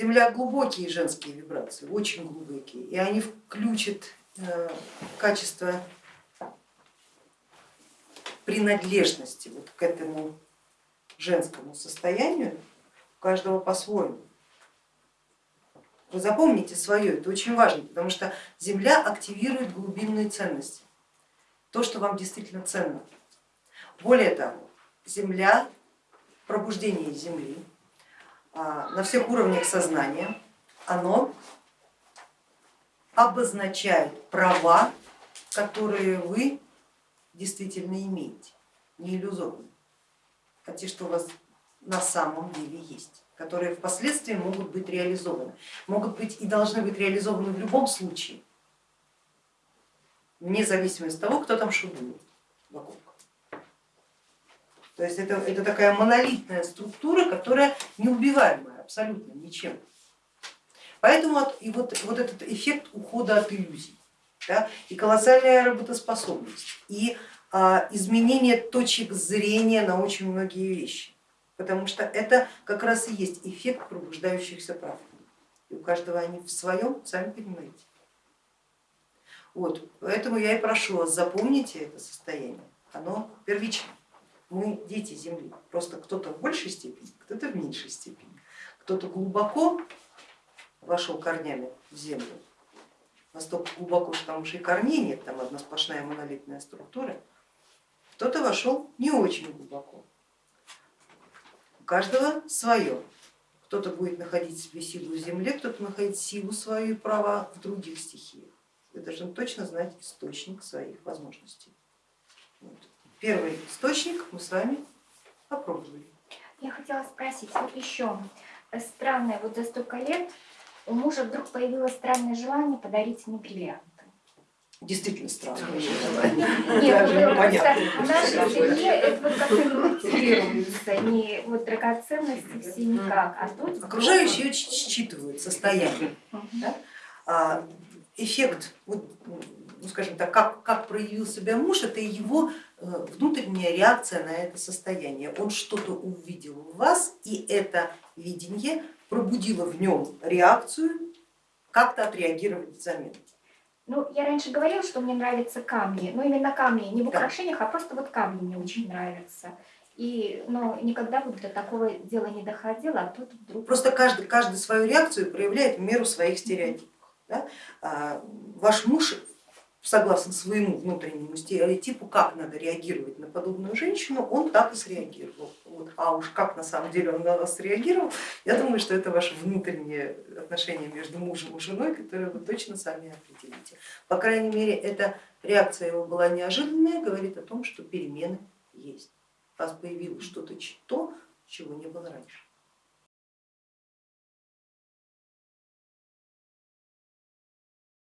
Земля глубокие женские вибрации, очень глубокие, и они включат э, качество принадлежности вот к этому женскому состоянию у каждого по-своему. Вы запомните свое, это очень важно, потому что Земля активирует глубинные ценности, то, что вам действительно ценно. Более того, Земля, пробуждение Земли на всех уровнях сознания, оно обозначает права, которые вы действительно имеете, не иллюзорно, а те, что у вас на самом деле есть, которые впоследствии могут быть реализованы, могут быть и должны быть реализованы в любом случае, вне зависимости от того, кто там шурует вокруг. То есть это, это такая монолитная структура, которая неубиваемая абсолютно ничем. Поэтому и вот, вот этот эффект ухода от иллюзий да, и колоссальная работоспособность, и а, изменение точек зрения на очень многие вещи, потому что это как раз и есть эффект пробуждающихся прав. И у каждого они в своем, сами понимаете. Вот, поэтому я и прошу вас, запомните это состояние, оно первично мы дети Земли, просто кто-то в большей степени, кто-то в меньшей степени, кто-то глубоко вошел корнями в землю, настолько глубоко, что там уже и корней нет, там одна сплошная монолитная структура, кто-то вошел не очень глубоко. У каждого свое. Кто-то будет находить себе силу в земле, кто-то находить силу свою и права в других стихиях. Вы должны точно знать источник своих возможностей. Вот первый источник мы с вами попробовали. Я хотела спросить, вот еще странное, вот за столько лет у мужа вдруг появилось странное желание подарить мне бриллианты. Действительно странно. Нет, в нашей семье это вот как-то не мотивируется, не вот драгоценности все никак. А тут Окружающие считывают состояние. А, эффект, вот, ну, скажем так, как, как проявил себя муж, это его Э, внутренняя реакция на это состояние. Он что-то увидел в вас, и это видение пробудило в нем реакцию, как-то отреагировать взамен. Ну, я раньше говорила, что мне нравятся камни, но именно камни, не в украшениях, да. а просто вот камни мне очень нравятся. И, но никогда вот до такого дела не доходило, а тут вдруг... Просто каждый, каждый свою реакцию проявляет в меру своих стереотипов. Да? А, ваш муж согласно своему внутреннему стереотипу, как надо реагировать на подобную женщину, он так и среагировал. Вот. А уж как на самом деле он на вас среагировал, я думаю, что это ваше внутреннее отношение между мужем и женой, которое вы точно сами определите. По крайней мере, эта реакция его была неожиданная, говорит о том, что перемены есть. У вас появилось что-то то, чего не было раньше.